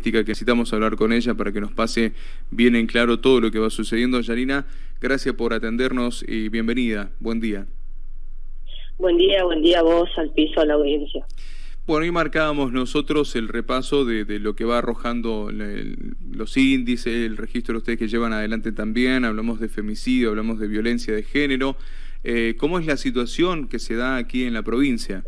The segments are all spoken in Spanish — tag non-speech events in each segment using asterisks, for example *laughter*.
que necesitamos hablar con ella para que nos pase bien en claro todo lo que va sucediendo. Yarina, gracias por atendernos y bienvenida. Buen día. Buen día, buen día a vos, al piso, a la audiencia. Bueno, ahí marcábamos nosotros el repaso de, lo que va arrojando los índices, el registro de ustedes que llevan adelante también, hablamos de femicidio, hablamos de violencia de género. Eh, ¿Cómo es la situación que se da aquí en la provincia?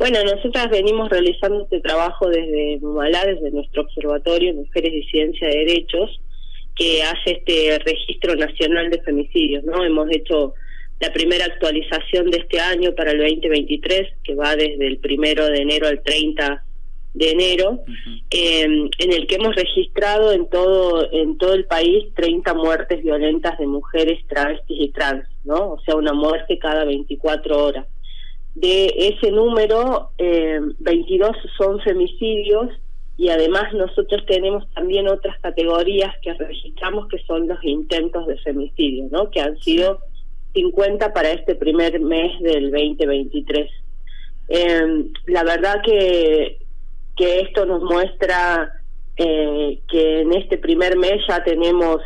Bueno, nosotras venimos realizando este trabajo desde Mumalá, desde nuestro observatorio Mujeres y Ciencia de Derechos, que hace este registro nacional de femicidios, ¿no? Hemos hecho la primera actualización de este año para el 2023, que va desde el primero de enero al 30 de enero, em, en el que hemos registrado en todo en todo el país 30 muertes violentas de mujeres travestis y trans, ¿no? O sea, una muerte cada 24 horas. De ese número, eh, 22 son femicidios y además nosotros tenemos también otras categorías que registramos que son los intentos de femicidio, ¿no? Que han sido 50 para este primer mes del 2023. Eh, la verdad que, que esto nos muestra eh, que en este primer mes ya tenemos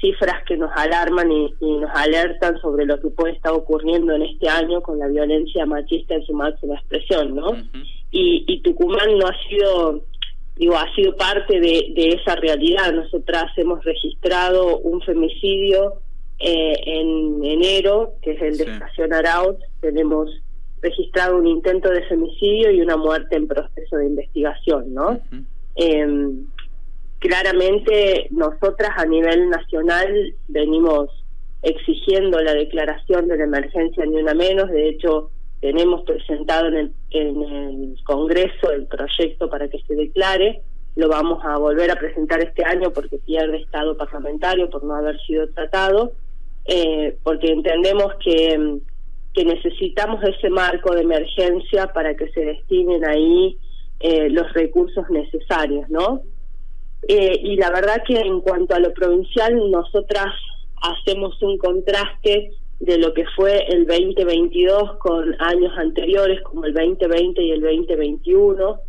cifras que nos alarman y, nos alertan sobre lo que puede estar ocurriendo en este año con la violencia machista en su máxima expresión, ¿no? y, y, Tucumán no ha sido, digo, ha sido parte de, de esa realidad. Nosotras hemos registrado un femicidio eh, en enero, que es el de Estación Arauz, tenemos registrado un intento de femicidio y una muerte en proceso de investigación, ¿no? Claramente nosotras a nivel nacional venimos exigiendo la declaración de la emergencia ni una menos, de hecho tenemos presentado en el, en el Congreso el proyecto para que se declare, lo vamos a volver a presentar este año porque pierde estado parlamentario por no haber sido tratado, eh, porque entendemos que, que necesitamos ese marco de emergencia para que se destinen ahí eh, los recursos necesarios, ¿no? Eh, y la verdad que en cuanto a lo provincial, nosotras hacemos un contraste de lo que fue el 2022 con años anteriores como el 2020 y el 2021,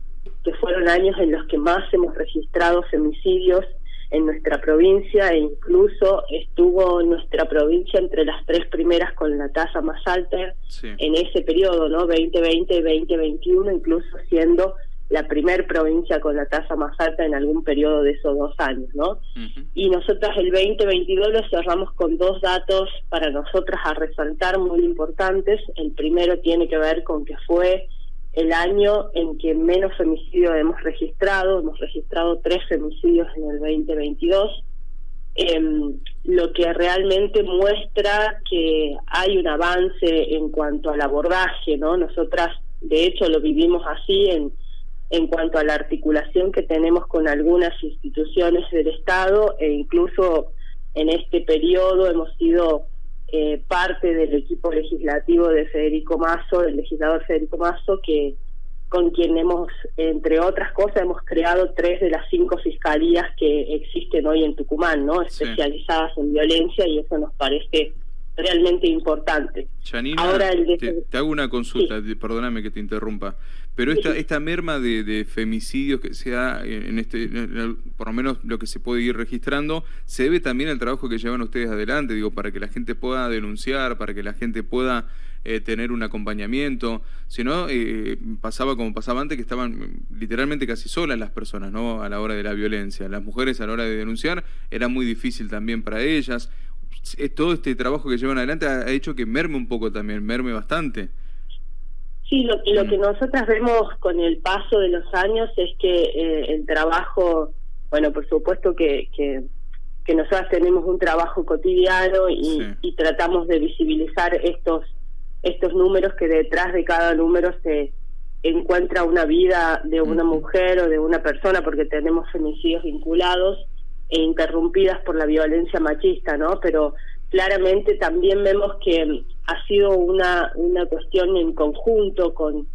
que fueron años en los que más hemos registrado femicidios en nuestra provincia e incluso estuvo nuestra provincia entre las tres primeras con la tasa más alta en ese periodo, ¿no? 2020 y 2021, incluso siendo la primer provincia con la tasa más alta en algún periodo de esos dos años, ¿no? Y nosotras el 2022 lo cerramos con dos datos para nosotras a resaltar muy importantes. El primero tiene que ver con que fue el año en que menos femicidios hemos registrado, hemos registrado tres femicidios en el 2022, em, lo que realmente muestra que hay un avance en cuanto al abordaje, ¿no? Nosotras, de hecho, lo vivimos así en en cuanto a la articulación que tenemos con algunas instituciones del Estado e incluso en este periodo hemos sido eh, parte del equipo legislativo de Federico Mazo, del legislador Federico Mazo, que con quien hemos, entre otras cosas, hemos creado tres de las cinco fiscalías que existen hoy en Tucumán, ¿no? Especializadas en violencia y eso nos parece realmente importante. Ahora te, hago una consulta, perdóname que te interrumpa, pero esta, esta merma de, femicidios que se da en este, por lo menos lo que se puede ir registrando, se debe también al trabajo que llevan ustedes adelante, digo, para que la gente pueda denunciar, para que la gente pueda eh, tener un acompañamiento, si no, eh, pasaba como pasaba antes, que estaban literalmente casi solas las personas, ¿no?, a la hora de la violencia. Las mujeres a la hora de denunciar era muy difícil también para ellas, todo este trabajo que llevan adelante ha, hecho que merme un poco también, merme bastante. Sí, lo, lo que mm. nosotras vemos con el paso de los años es que eh, el trabajo, bueno, por supuesto que, que, que nosotras tenemos un trabajo cotidiano y, y tratamos de visibilizar estos estos números que detrás de cada número se encuentra una vida de una mujer o de una persona porque tenemos femicidios vinculados e interrumpidas por la violencia machista, ¿no? Pero claramente también vemos que ha sido una, una cuestión en conjunto con,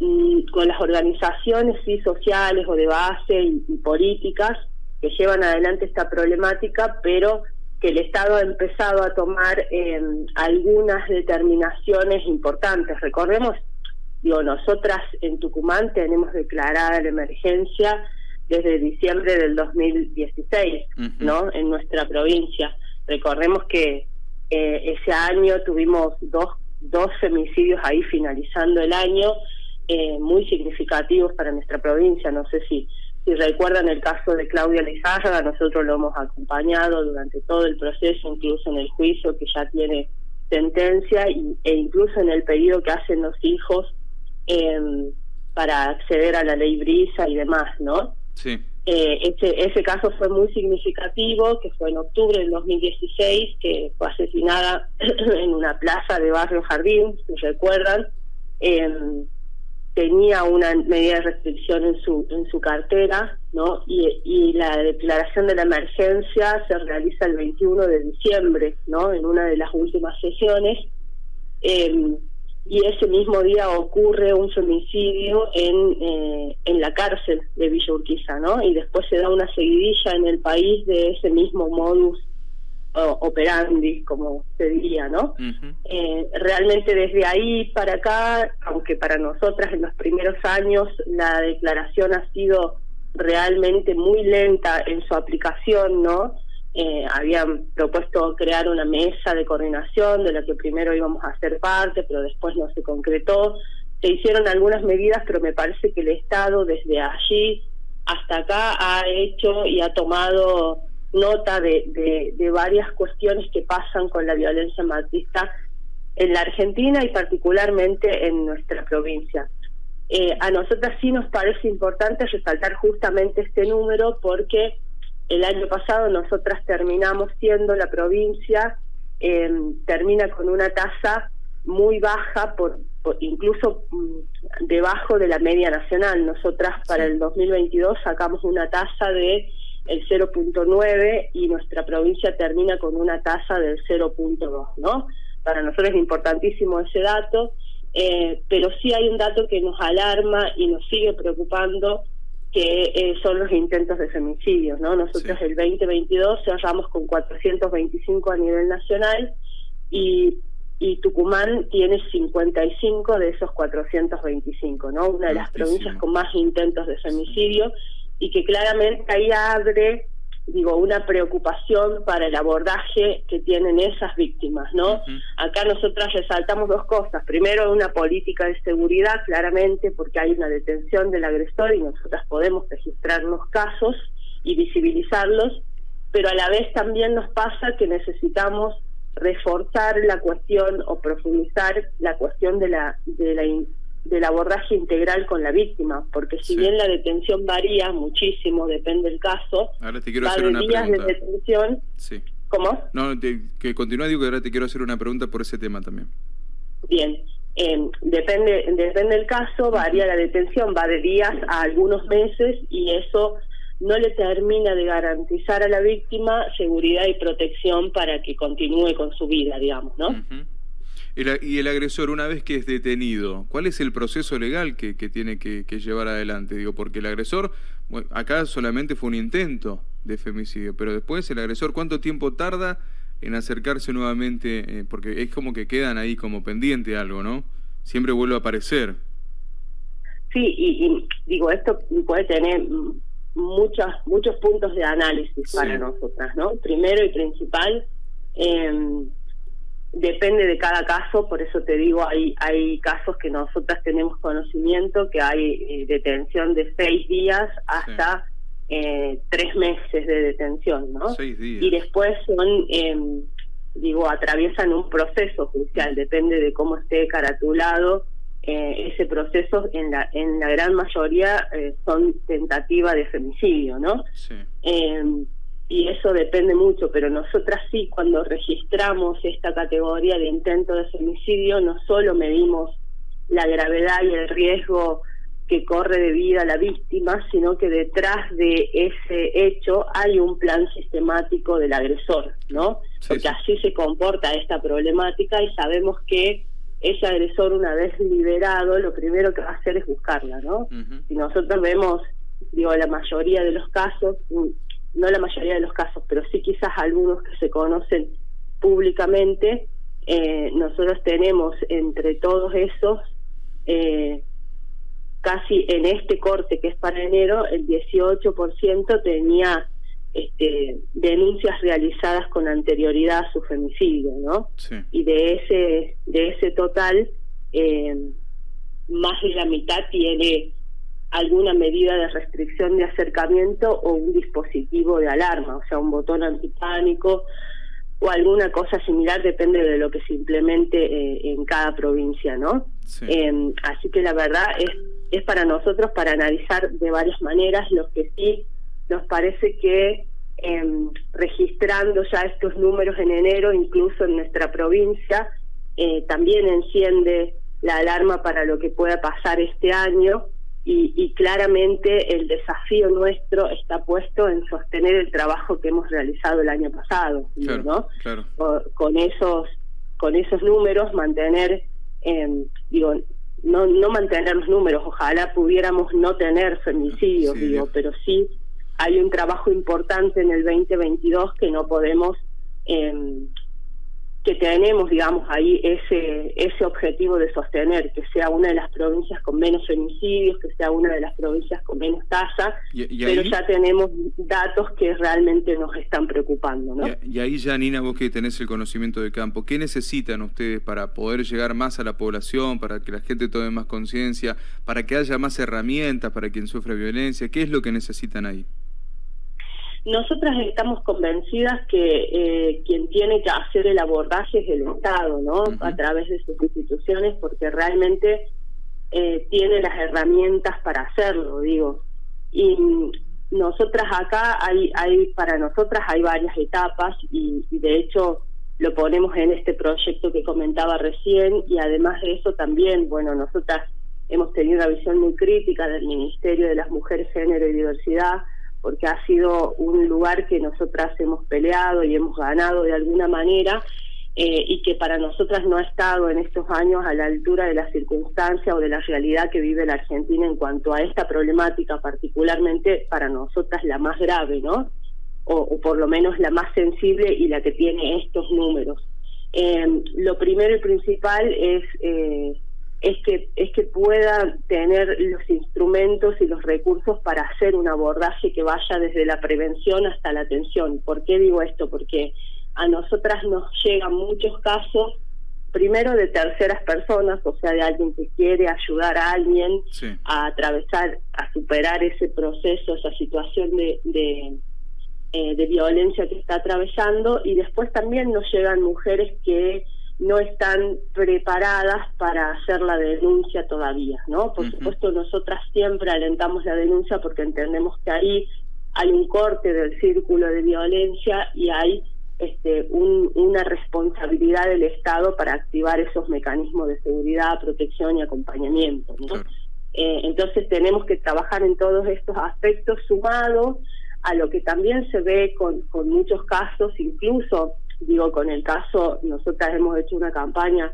mm, con las organizaciones sí, sociales o de base y, políticas que llevan adelante esta problemática, pero que el Estado ha empezado a tomar eh, algunas determinaciones importantes. Recordemos, digo, nosotras en Tucumán tenemos declarada la emergencia desde diciembre del 2016, ¿no? En nuestra provincia. Recordemos que eh, ese año tuvimos dos, dos femicidios ahí finalizando el año, eh, muy significativos para nuestra provincia. No sé si, si recuerdan el caso de Claudia Lizárraga, nosotros lo hemos acompañado durante todo el proceso, incluso en el juicio que ya tiene sentencia y, e incluso en el pedido que hacen los hijos eh, para acceder a la ley Brisa y demás, ¿no? Sí. Eh, ese, caso fue muy significativo, que fue en octubre del 2016, que fue asesinada *clears throat* en una plaza de Barrio Jardín, si recuerdan. Em, tenía una medida de restricción en su en su cartera, ¿no? Y, y la declaración de la emergencia se realiza el 21 de diciembre, ¿no? En una de las últimas sesiones. Eh, y ese mismo día ocurre un femicidio en, eh, en la cárcel de Villa Urquiza, ¿no? Y después se da una seguidilla en el país de ese mismo modus operandi, como se diría, ¿no? eh, realmente desde ahí para acá, aunque para nosotras en los primeros años la declaración ha sido realmente muy lenta en su aplicación, ¿no? Eh, habían propuesto crear una mesa de coordinación de la que primero íbamos a hacer parte, pero después no se concretó. Se hicieron algunas medidas, pero me parece que el Estado desde allí hasta acá ha hecho y ha tomado nota de, de, varias cuestiones que pasan con la violencia machista en la Argentina y particularmente en nuestra provincia. Eh, a nosotras sí nos parece importante resaltar justamente este número porque el año pasado nosotras terminamos siendo la provincia, eh, termina con una tasa muy baja, por, incluso mm, debajo de la media nacional. Nosotras para el 2022 sacamos una tasa de el 0.9 y nuestra provincia termina con una tasa del 0.2, ¿no? Para nosotros es importantísimo ese dato, eh, pero sí hay un dato que nos alarma y nos sigue preocupando que eh, son los intentos de femicidios, ¿no? Nosotros el 2022 cerramos con 425 a nivel nacional y, y Tucumán tiene 55 de esos 425, ¿no? Una de las provincias con más intentos de femicidio y que claramente ahí abre digo, una preocupación para el abordaje que tienen esas víctimas, ¿no? Acá nosotras resaltamos dos cosas. Primero, una política de seguridad, claramente, porque hay una detención del agresor y nosotras podemos registrar los casos y visibilizarlos, pero a la vez también nos pasa que necesitamos reforzar la cuestión o profundizar la cuestión de la de la del abordaje integral con la víctima, porque si bien la detención varía muchísimo, depende del caso, ahora te quiero hacer una días de detención. Sí. ¿Cómo? No, que continúa, digo que ahora te quiero hacer una pregunta por ese tema también. Bien, eh, depende, depende del caso, varía la detención, va de días a algunos meses y eso no le termina de garantizar a la víctima seguridad y protección para que continúe con su vida, digamos, ¿no? Y el agresor, una vez que es detenido, ¿cuál es el proceso legal que, tiene que, llevar adelante? Digo, porque el agresor, acá solamente fue un intento de femicidio, pero después el agresor, ¿cuánto tiempo tarda en acercarse nuevamente? Eh, porque es como que quedan ahí como pendiente algo, ¿no? Siempre vuelve a aparecer. Sí, y, digo, esto puede tener muchos muchos puntos de análisis para nosotras, ¿no? Primero y principal, eh, Depende de cada caso, por eso te digo, hay, hay casos que nosotras tenemos conocimiento, que hay eh, detención de seis días hasta eh, tres meses de detención, ¿no? Seis días. Y después son, em, digo, atraviesan un proceso judicial, depende de cómo esté caratulado eh, ese proceso, en la, en la gran mayoría son tentativa de femicidio, ¿no? Sí. Y eso depende mucho, pero nosotras sí, cuando registramos esta categoría de intento de femicidio, no solo medimos la gravedad y el riesgo que corre de vida la víctima, sino que detrás de ese hecho hay un plan sistemático del agresor, ¿no? Porque así se comporta esta problemática y sabemos que ese agresor una vez liberado, lo primero que va a hacer es buscarla, ¿no? Si nosotros vemos, digo, la mayoría de los casos, no la mayoría de los casos, pero sí quizás algunos que se conocen públicamente, eh, nosotros tenemos entre todos esos eh, casi en este corte que es para enero, el 18% tenía este, denuncias realizadas con anterioridad a su femicidio, ¿no? Y de ese, de ese total, eh, más de la mitad tiene alguna medida de restricción de acercamiento o un dispositivo de alarma, o sea, un botón antipánico o alguna cosa similar, depende de lo que se implemente eh, en cada provincia, ¿no? Em, así que la verdad es, es para nosotros para analizar de varias maneras, lo que sí nos parece que em, registrando ya estos números en enero, incluso en nuestra provincia, eh, también enciende la alarma para lo que pueda pasar este año y, claramente el desafío nuestro está puesto en sostener el trabajo que hemos realizado el año pasado, ¿no? Con esos con esos números mantener, eh, digo, no no mantener los números, ojalá pudiéramos no tener femicidios, digo, pero sí hay un trabajo importante en el 2022 que no podemos eh, que tenemos, digamos, ahí ese, ese objetivo de sostener, que sea una de las provincias con menos femicidios, que sea una de las provincias con menos tasa, pero ya tenemos datos que realmente nos están preocupando. ¿no? Y, ahí, Janina, vos que tenés el conocimiento de campo, ¿qué necesitan ustedes para poder llegar más a la población, para que la gente tome más conciencia, para que haya más herramientas para quien sufre violencia? ¿Qué es lo que necesitan ahí? Nosotras estamos convencidas que eh, quien tiene que hacer el abordaje es el Estado, ¿no? A través de sus instituciones, porque realmente eh, tiene las herramientas para hacerlo, digo. Y nosotras acá hay, hay para nosotras hay varias etapas y, y de hecho lo ponemos en este proyecto que comentaba recién y además de eso también, bueno, nosotras hemos tenido una visión muy crítica del Ministerio de las Mujeres, Género y Diversidad porque ha sido un lugar que nosotras hemos peleado y hemos ganado de alguna manera eh, y que para nosotras no ha estado en estos años a la altura de la circunstancia o de la realidad que vive la Argentina en cuanto a esta problemática, particularmente para nosotras la más grave, ¿no? O, por lo menos la más sensible y la que tiene estos números. Eh, lo primero y principal es eh, es que es que pueda tener los instrumentos y los recursos para hacer un abordaje que vaya desde la prevención hasta la atención. ¿Por qué digo esto? Porque a nosotras nos llegan muchos casos primero de terceras personas, o sea, de alguien que quiere ayudar a alguien a atravesar, a superar ese proceso, esa situación de, de, eh, de violencia que está atravesando, y después también nos llegan mujeres que no están preparadas para hacer la denuncia todavía, ¿no? Por supuesto, nosotras siempre alentamos la denuncia porque entendemos que ahí hay un corte del círculo de violencia y hay este, una responsabilidad del Estado para activar esos mecanismos de seguridad, protección y acompañamiento. ¿no? Eh, entonces tenemos que trabajar en todos estos aspectos sumados a lo que también se ve con, con muchos casos, incluso digo, con el caso, nosotras hemos hecho una campaña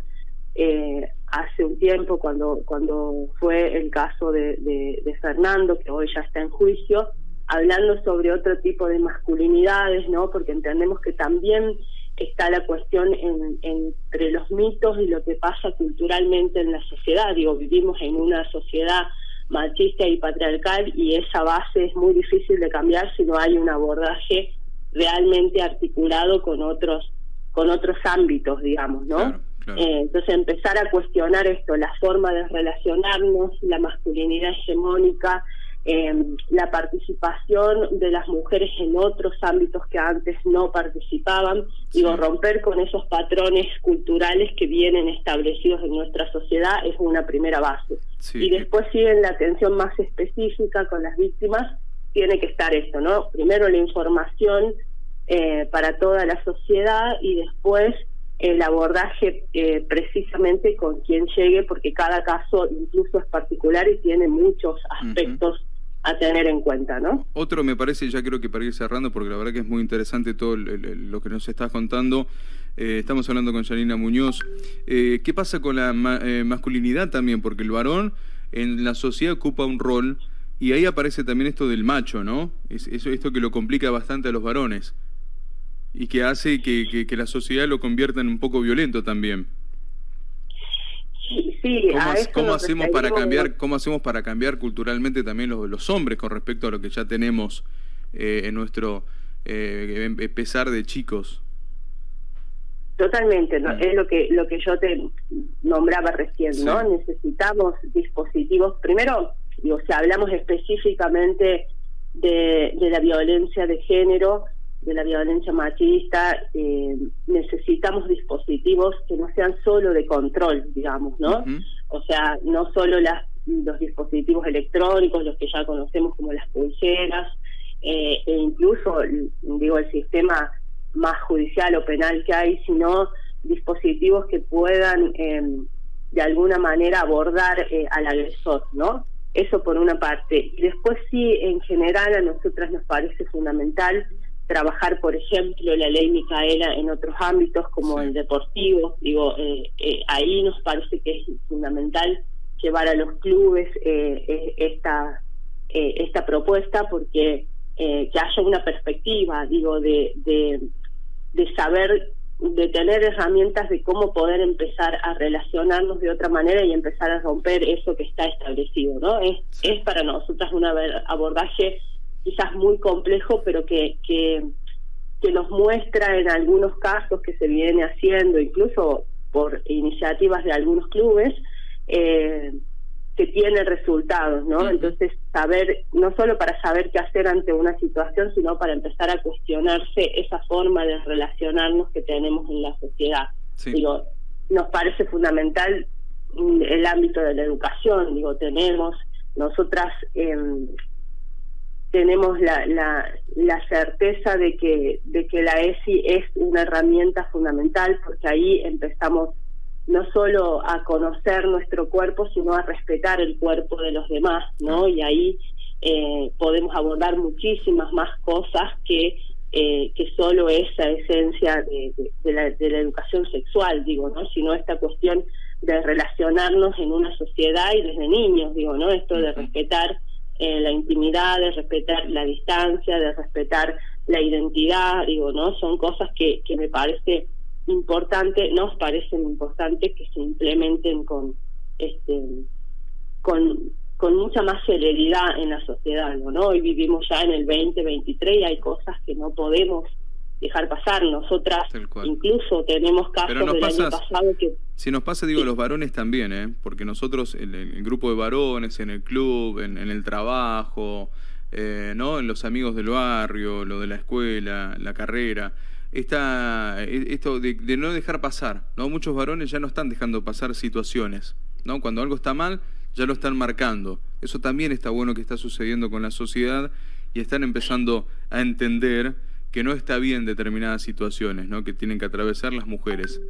eh, hace un tiempo cuando cuando fue el caso de, de, Fernando, que hoy ya está en juicio, hablando sobre otro tipo de masculinidades, ¿no? Porque entendemos que también está la cuestión en, entre los mitos y lo que pasa culturalmente en la sociedad. Digo, vivimos en una sociedad machista y patriarcal y esa base es muy difícil de cambiar si no hay un abordaje realmente articulado con otros con otros ámbitos, digamos, ¿no? Eh, entonces empezar a cuestionar esto, la forma de relacionarnos, la masculinidad hegemónica, eh, la participación de las mujeres en otros ámbitos que antes no participaban, digo, romper con esos patrones culturales que vienen establecidos en nuestra sociedad es una primera base. Y después sigue la atención más específica con las víctimas, tiene que estar esto, ¿no? Primero la información eh, para toda la sociedad y después el abordaje eh, precisamente con quien llegue, porque cada caso incluso es particular y tiene muchos aspectos a tener en cuenta, ¿no? Otro me parece, ya creo que para ir cerrando, porque la verdad que es muy interesante todo lo que nos estás contando. Eh, estamos hablando con Janina Muñoz. ¿Qué pasa con la masculinidad también? Porque el varón en la sociedad ocupa un rol y ahí aparece también esto del macho, ¿no? Es, eso, esto que lo complica bastante a los varones y que hace que, que, la sociedad lo convierta en un poco violento también. Sí, sí. ¿Cómo, hacemos para cambiar, cómo hacemos para cambiar culturalmente también los, los hombres con respecto a lo que ya tenemos eh, en nuestro eh, pesar de chicos? Totalmente, ¿no? Mm. es lo que lo que yo te nombraba recién, ¿no? Necesitamos dispositivos. Primero, digo, si hablamos específicamente de, de la violencia de género, de la violencia machista, eh, necesitamos dispositivos que no sean solo de control, digamos, ¿no? O sea, no solo las, los dispositivos electrónicos, los que ya conocemos como las pulseras, eh, e incluso, digo, el sistema más judicial o penal que hay, sino dispositivos que puedan em, de alguna manera abordar eh, al agresor, ¿no? Eso por una parte. Y después sí, en general a nosotras nos parece fundamental trabajar, por ejemplo, la ley Micaela en otros ámbitos como el deportivo. Digo, eh, eh, ahí nos parece que es fundamental llevar a los clubes esta, esta propuesta porque que haya una perspectiva, digo, de, de de saber, de tener herramientas de cómo poder empezar a relacionarnos de otra manera y empezar a romper eso que está establecido, ¿no? Es, es para nosotras un abordaje quizás muy complejo, pero que, que, que nos muestra en algunos casos que se viene haciendo, incluso por iniciativas de algunos clubes, eh, que tiene resultados, ¿no? Entonces, saber, no solo para saber qué hacer ante una situación, sino para empezar a cuestionarse esa forma de relacionarnos que tenemos en la sociedad. Digo, nos parece fundamental mm, el ámbito de la educación, digo, tenemos, nosotras em, tenemos la, la, la certeza de que, de que la ESI es una herramienta fundamental porque ahí empezamos no solo a conocer nuestro cuerpo, sino a respetar el cuerpo de los demás, ¿no? Y ahí eh, podemos abordar muchísimas más cosas que eh, que solo esa esencia de, la, de la educación sexual, digo, ¿no? Sino esta cuestión de relacionarnos en una sociedad y desde niños, digo, ¿no? Esto de respetar eh, la intimidad, de respetar la distancia, de respetar la identidad, digo, ¿no? Son cosas que, que me parece importante, nos parecen importantes que se implementen con este con, con mucha más celeridad en la sociedad, ¿no? Hoy vivimos ya en el 2023 y hay cosas que no podemos dejar pasar. Nosotras incluso tenemos casos del año pasado que... Si nos pasa, digo, los varones también, ¿eh? Porque nosotros, el, el grupo de varones, en el club, en, en el trabajo, eh, ¿no? En los amigos del barrio, lo de la escuela, la carrera esta, e, esto de, no dejar pasar, ¿no? Muchos varones ya no están dejando pasar situaciones, ¿no? Cuando algo está mal, ya lo están marcando. Eso también está bueno que está sucediendo con la sociedad y están empezando a entender que no está bien determinadas situaciones, ¿no? Que tienen que atravesar las mujeres.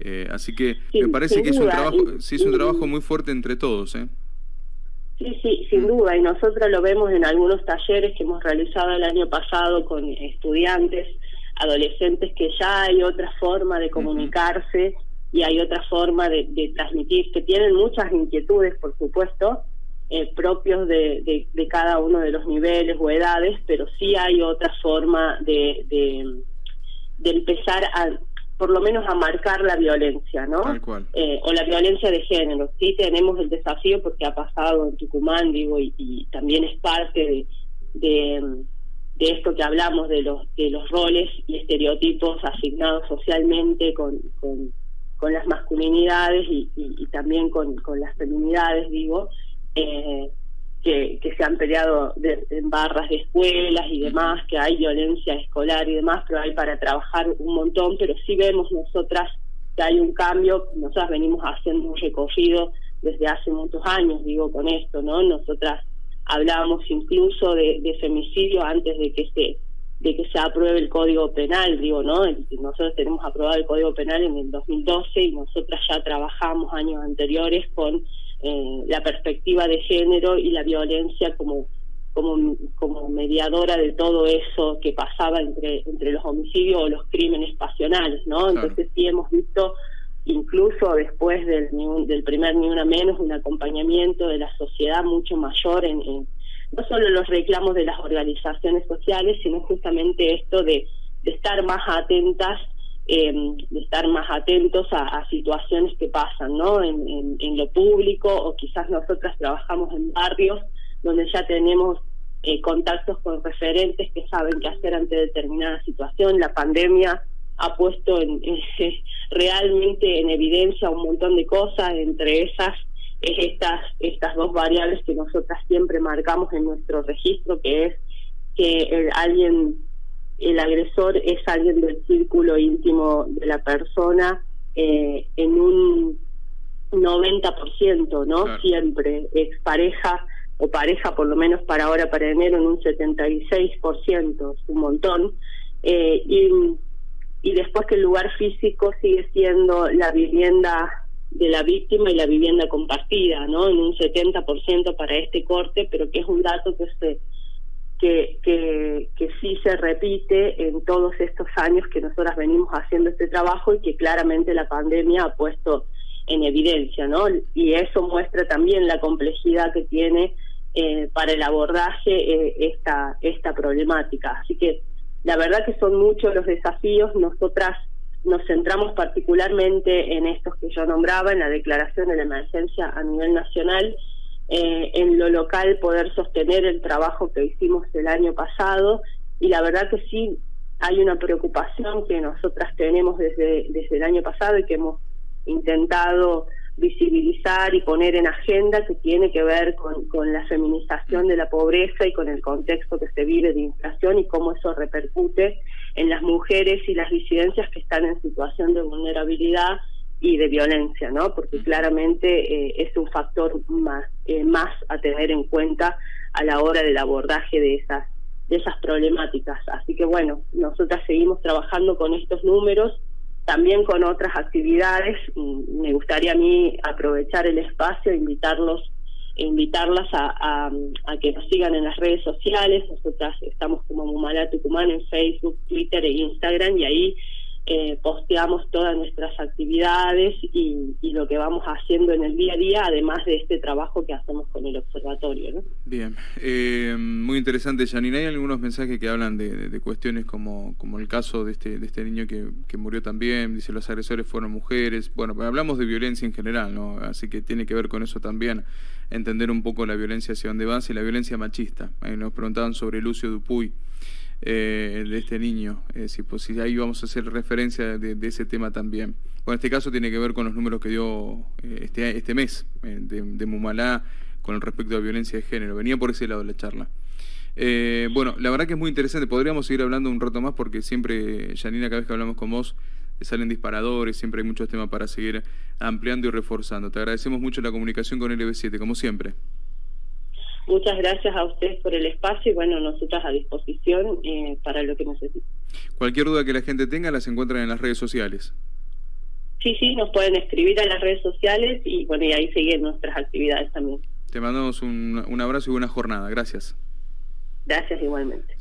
Eh, así que me parece que es un trabajo, sí, es un trabajo muy fuerte entre todos, ¿eh? Sí, sí, sin duda, y nosotros lo vemos en algunos talleres que hemos realizado el año pasado con estudiantes adolescentes que ya hay otra forma de comunicarse y hay otra forma de, transmitir, que tienen muchas inquietudes, por supuesto, eh, propios de, de, cada uno de los niveles o edades, pero sí hay otra forma de, de, empezar a, por lo menos a marcar la violencia, ¿no? Eh, o la violencia de género. Sí tenemos el desafío porque ha pasado en Tucumán, digo, y, y también es parte de de esto que hablamos de los de los roles y estereotipos asignados socialmente con, con, las masculinidades y, también con, con, las feminidades digo eh, que, que se han peleado en barras de escuelas y demás que hay violencia escolar y demás pero hay para trabajar un montón pero sí vemos nosotras que hay un cambio nosotras venimos haciendo un recorrido desde hace muchos años digo con esto no nosotras hablábamos incluso de, femicidio antes de que se de que se apruebe el Código Penal, digo, ¿no? Nosotros tenemos aprobado el Código Penal en el 2012 y nosotras ya trabajamos años anteriores con eh, la perspectiva de género y la violencia como como como mediadora de todo eso que pasaba entre entre los homicidios o los crímenes pasionales, ¿no? Entonces sí hemos visto incluso después del, del primer Ni Una Menos, un acompañamiento de la sociedad mucho mayor en, no solo los reclamos de las organizaciones sociales, sino justamente esto de, estar más atentas de estar más atentos a, situaciones que pasan ¿no? En, en, lo público o quizás nosotras trabajamos en barrios donde ya tenemos eh, contactos con referentes que saben qué hacer ante determinada situación. La pandemia ha puesto *laughs* en, realmente en evidencia un montón de cosas, entre esas es estas, estas dos variables que nosotras siempre marcamos en nuestro registro, que es que el, alguien, el agresor es alguien del círculo íntimo de la persona eh, en un 90%, ¿no? Siempre, expareja o pareja, por lo menos para ahora, para enero, en un 76%, es un montón. Eh, y, y después que el lugar físico sigue siendo la vivienda de la víctima y la vivienda compartida, ¿no? En un 70% para este corte, pero que es un dato que se que, que, que sí se repite en todos estos años que nosotras venimos haciendo este trabajo y que claramente la pandemia ha puesto en evidencia, ¿no? Y eso muestra también la complejidad que tiene eh, para el abordaje eh, esta, esta problemática. Así que la verdad que son muchos los desafíos. Nosotras nos centramos particularmente en estos que yo nombraba, en la declaración de la emergencia a nivel nacional, eh, en lo local poder sostener el trabajo que hicimos el año pasado y la verdad que sí hay una preocupación que nosotras tenemos desde, desde el año pasado y que hemos intentado visibilizar y poner en agenda que tiene que ver con, con la feminización de la pobreza y con el contexto que se vive de inflación y cómo eso repercute en las mujeres y las disidencias que están en situación de vulnerabilidad y de violencia, ¿no? Porque claramente eh, es un factor más, eh, más a tener en cuenta a la hora del abordaje de esas de esas problemáticas. Así que bueno, nosotras seguimos trabajando con estos números también con otras actividades. Me gustaría a mí aprovechar el espacio, invitarlos, invitarlas a, a, que nos sigan en las redes sociales. Nosotras estamos como Mumala Tucumán en Facebook, Twitter e Instagram y ahí eh, posteamos todas nuestras actividades y, lo que vamos haciendo en el día a día, además de este trabajo que hacemos con el observatorio. ¿no? Bien, eh, muy interesante, Janine. Hay algunos mensajes que hablan de, cuestiones como, como el caso de este, de este niño que, que, murió también, dice los agresores fueron mujeres. Bueno, hablamos de violencia en general, ¿no? así que tiene que ver con eso también, entender un poco la violencia hacia dónde va y la violencia machista. nos preguntaban sobre Lucio Dupuy eh, de este niño, eh, si, pues, si ahí vamos a hacer referencia de, ese tema también. Bueno, este caso tiene que ver con los números que dio eh, este, este mes eh, de, de, Mumalá con respecto a violencia de género. Venía por ese lado la charla. bueno, la verdad que es muy interesante. Podríamos seguir hablando un rato más porque siempre, Janina, cada vez que hablamos con vos, salen disparadores, siempre hay muchos temas para seguir ampliando y reforzando. Te agradecemos mucho la comunicación con LB7, como siempre. Muchas gracias a ustedes por el espacio y bueno, nosotras a disposición eh, para lo que necesiten. Cualquier duda que la gente tenga las encuentran en las redes sociales. Sí, sí, nos pueden escribir a las redes sociales y bueno, y ahí siguen nuestras actividades también. Te mandamos un, un abrazo y buena jornada. Gracias. Gracias igualmente.